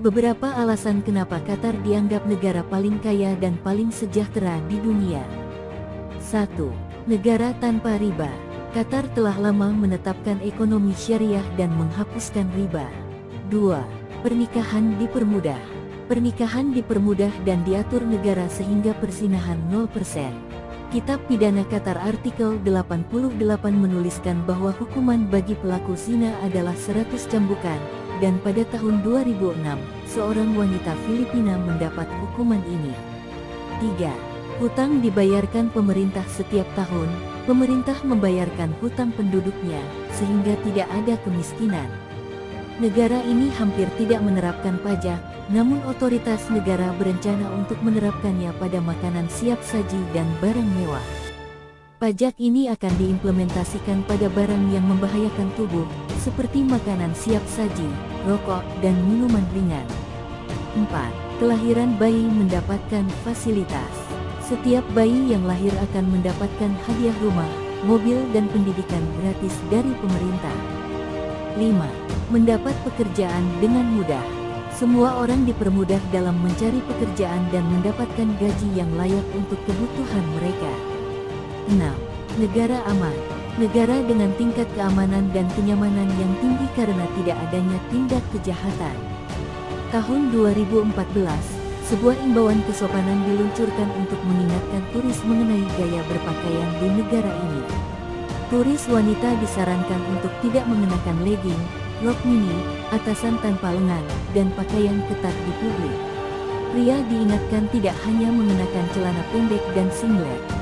Beberapa alasan kenapa Qatar dianggap negara paling kaya dan paling sejahtera di dunia. 1. Negara tanpa riba. Qatar telah lama menetapkan ekonomi syariah dan menghapuskan riba. 2. Pernikahan dipermudah. Pernikahan dipermudah dan diatur negara sehingga persinahan 0%. Kitab Pidana Qatar artikel 88 menuliskan bahwa hukuman bagi pelaku zina adalah 100 cambukan, dan pada tahun 2006, seorang wanita Filipina mendapat hukuman ini. 3. Hutang dibayarkan pemerintah setiap tahun, pemerintah membayarkan hutang penduduknya, sehingga tidak ada kemiskinan. Negara ini hampir tidak menerapkan pajak, namun otoritas negara berencana untuk menerapkannya pada makanan siap saji dan barang mewah. Pajak ini akan diimplementasikan pada barang yang membahayakan tubuh, seperti makanan siap saji, rokok, dan minuman ringan. 4. Kelahiran bayi mendapatkan fasilitas. Setiap bayi yang lahir akan mendapatkan hadiah rumah, mobil dan pendidikan gratis dari pemerintah. 5. Mendapat pekerjaan dengan mudah. Semua orang dipermudah dalam mencari pekerjaan dan mendapatkan gaji yang layak untuk kebutuhan mereka. 6. Negara aman. Negara dengan tingkat keamanan dan kenyamanan yang tinggi karena tidak adanya tindak kejahatan. Tahun 2014, sebuah imbauan kesopanan diluncurkan untuk mengingatkan turis mengenai gaya berpakaian di negara ini. Turis wanita disarankan untuk tidak mengenakan legging, rok mini, atasan tanpa lengan, dan pakaian ketat di publik. Pria diingatkan tidak hanya mengenakan celana pendek dan singlet,